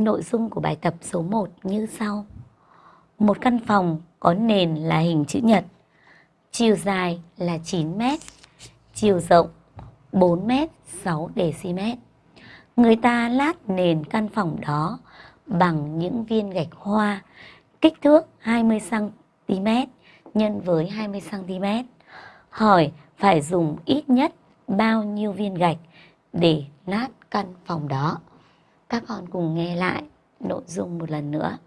Nội dung của bài tập số 1 như sau. Một căn phòng có nền là hình chữ nhật, chiều dài là 9 m, chiều rộng 4 m 6 dm. Người ta lát nền căn phòng đó bằng những viên gạch hoa kích thước 20 cm nhân với 20 cm. Hỏi phải dùng ít nhất bao nhiêu viên gạch để lát căn phòng đó. Các con cùng nghe lại nội dung một lần nữa.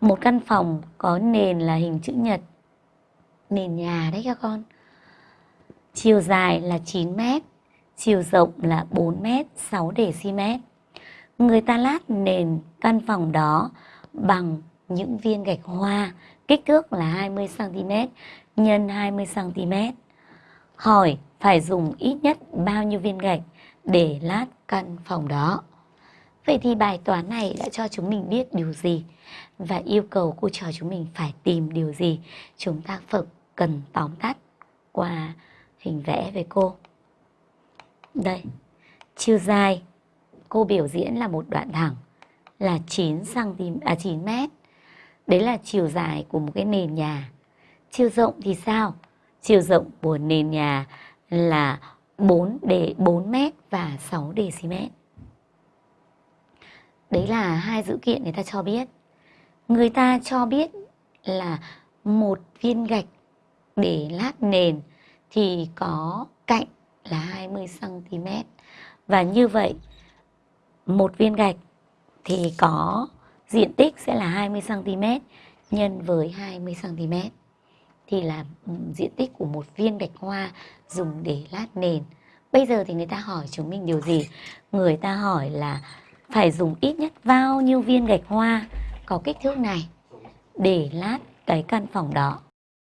Một căn phòng có nền là hình chữ nhật. Nền nhà đấy các con. Chiều dài là 9 mét, chiều rộng là 4 mét 6 dm. Người ta lát nền căn phòng đó bằng những viên gạch hoa kích thước là 20 cm nhân 20 cm. Hỏi phải dùng ít nhất bao nhiêu viên gạch để lát căn phòng đó. Vậy thì bài toán này đã cho chúng mình biết điều gì và yêu cầu cô trò chúng mình phải tìm điều gì chúng ta phải cần tóm tắt qua hình vẽ với cô. Đây, chiều dài cô biểu diễn là một đoạn thẳng là 9 cm à 9 m. Đấy là chiều dài của một cái nền nhà. Chiều rộng thì sao? Chiều rộng của nền nhà là 4 để 4 m và 6 dm. Đấy là hai dữ kiện người ta cho biết. Người ta cho biết là một viên gạch để lát nền thì có cạnh là 20 cm. Và như vậy, một viên gạch thì có diện tích sẽ là 20 cm nhân với 20 cm thì là ừ, diện tích của một viên gạch hoa dùng để lát nền. Bây giờ thì người ta hỏi chúng mình điều gì? Người ta hỏi là phải dùng ít nhất bao nhiêu viên gạch hoa có kích thước này để lát cái căn phòng đó.